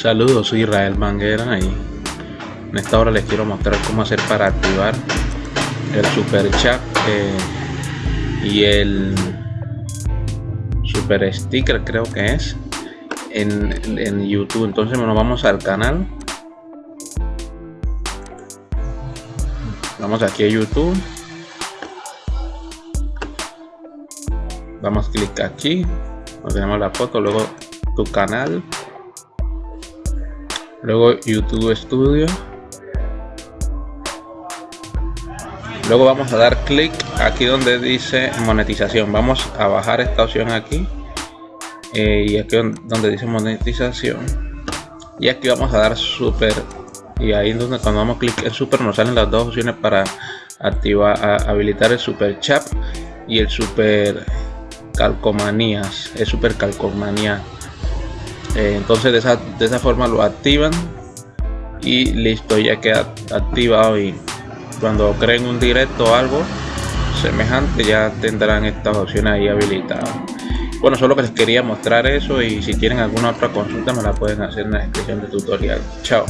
Saludos, soy Israel Manguera y en esta hora les quiero mostrar cómo hacer para activar el super chat eh, y el super sticker creo que es en, en YouTube. Entonces nos vamos al canal. Vamos aquí a YouTube. Damos clic aquí. Nos tenemos la foto, luego tu canal luego YouTube Studio. Luego vamos a dar clic aquí donde dice monetización. Vamos a bajar esta opción aquí. Eh, y aquí donde dice monetización. Y aquí vamos a dar super. Y ahí donde cuando damos clic en super nos salen las dos opciones para activar habilitar el super chat y el super calcomanías. El super calcomanía eh, entonces de esa, de esa forma lo activan y listo ya queda activado y cuando creen un directo o algo semejante ya tendrán estas opciones ahí habilitadas. Bueno solo que les quería mostrar eso y si tienen alguna otra consulta me la pueden hacer en la descripción del tutorial. Chao